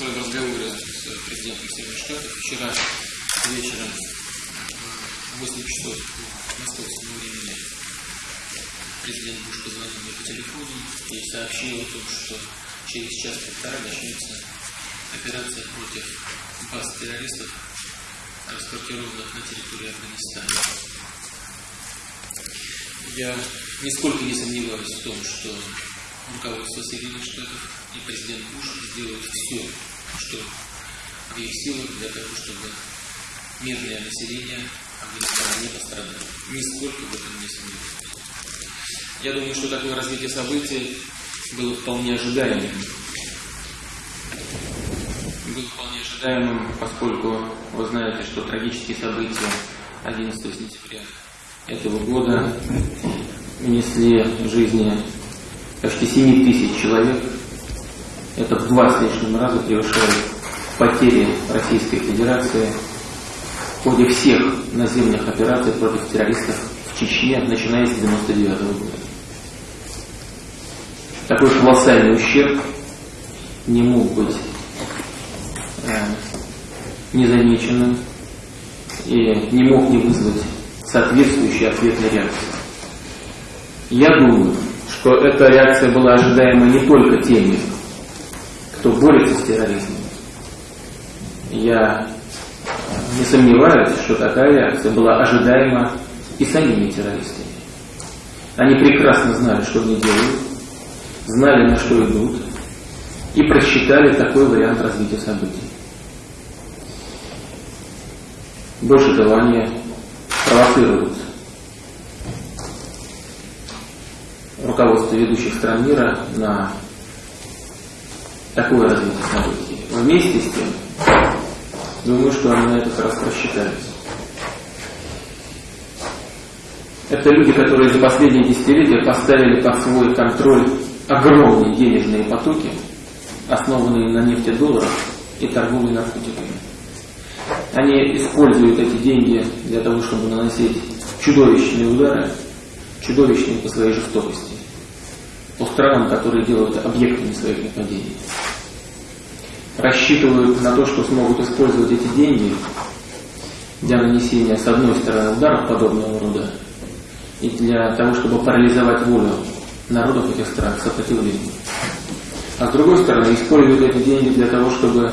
Штатов. Вчера вечером в 8 часов по московскому времени президент Буш позвонил мне по телефону и сообщил о том, что через час-полтора начнется операция против баз террористов, расквартированных на территории Афганистана. Я нисколько не сомневаюсь в том, что руководство Соединенных Штатов и президент Буш сделают все, что в их силах для того, чтобы мирное население Афганистана не пострадало. Нисколько в этом не сомневаюсь. Я думаю, что такое развитие событий было вполне ожидаемым. Было вполне ожидаемым, поскольку вы знаете, что трагические события 11 сентября этого года унесли жизни почти 7 тысяч человек. Это в два с лишним раза превышает потери Российской Федерации в ходе всех наземных операций против террористов в Чечне, начиная с 1999 года. Такой колоссальный ущерб не мог быть э, незамеченным и не мог не вызвать соответствующей ответной реакции. Я думаю, что эта реакция была ожидаема не только теми, кто борется с терроризмом. Я не сомневаюсь, что такая реакция была ожидаема и самими террористами. Они прекрасно знали, что они делают, знали, на что идут, и просчитали такой вариант развития событий. Больше того, они провоцируют руководство ведущих стран мира на такое развитие событий. Вместе с тем, думаю, что они на этот раз просчитались. Это люди, которые за последние десятилетия поставили под свой контроль огромные денежные потоки, основанные на нефтедолларах и торговле наркотиками. Они используют эти деньги для того, чтобы наносить чудовищные удары, чудовищные по своей жестокости, по странам, которые делают объектами своих нападений. Рассчитывают на то, что смогут использовать эти деньги для нанесения, с одной стороны, ударов подобного рода, и для того, чтобы парализовать волю народов этих стран к сопротивлению. А с другой стороны, используют эти деньги для того, чтобы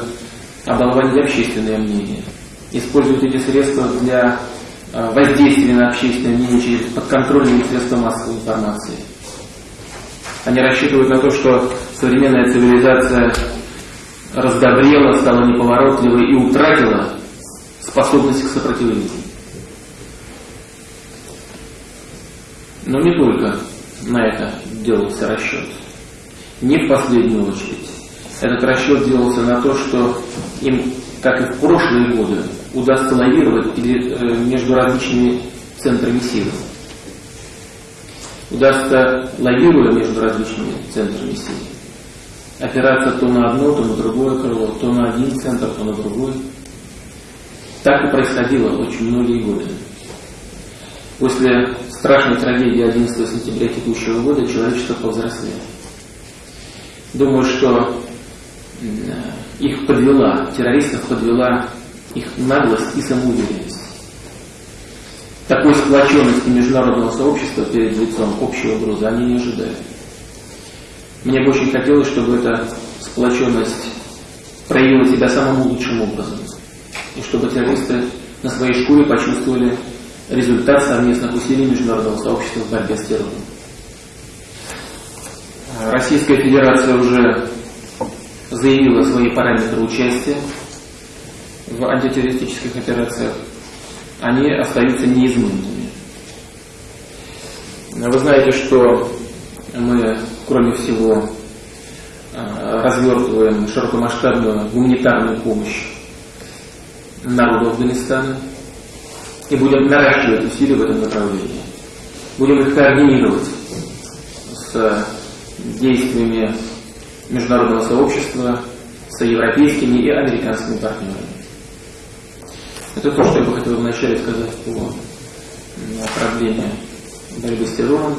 оболванить общественное мнение. Используют эти средства для а, воздействия на общественное мнение через подконтрольные средства массовой информации. Они рассчитывают на то, что современная цивилизация раздобрела, стала неповоротливой и утратила способность к сопротивлению. Но не только на это делался расчет. Не в последнюю очередь. Этот расчет делался на то, что им, как и в прошлые годы, удастся лавировать э, между различными центрами силы. Удастся, лавируя между различными центрами силы, опираться то на одно, то на другое крыло, то на один центр, то на другой. Так и происходило очень многие годы. После страшной трагедии 11 сентября текущего года человечество повзрослело. Думаю, что их подвела, террористов подвела их наглость и самоуверенность. Такой сплоченности международного сообщества перед лицом общей угрозы они не ожидают. Мне бы очень хотелось, чтобы эта сплоченность проявила себя самым лучшим образом. И чтобы террористы на своей шкуре почувствовали результат совместных усилий международного сообщества в борьбе с террором. Российская Федерация уже заявила свои параметры участия в антитеррористических операциях. Они остаются неизменными. Вы знаете, что мы, кроме всего, развертываем широкомасштабную гуманитарную помощь народу Афганистана – и будем наращивать усилия в этом направлении. Будем их координировать с действиями международного сообщества, с европейскими и американскими партнерами. Это то, что я бы хотел вначале сказать по проблеме борьбы с террором.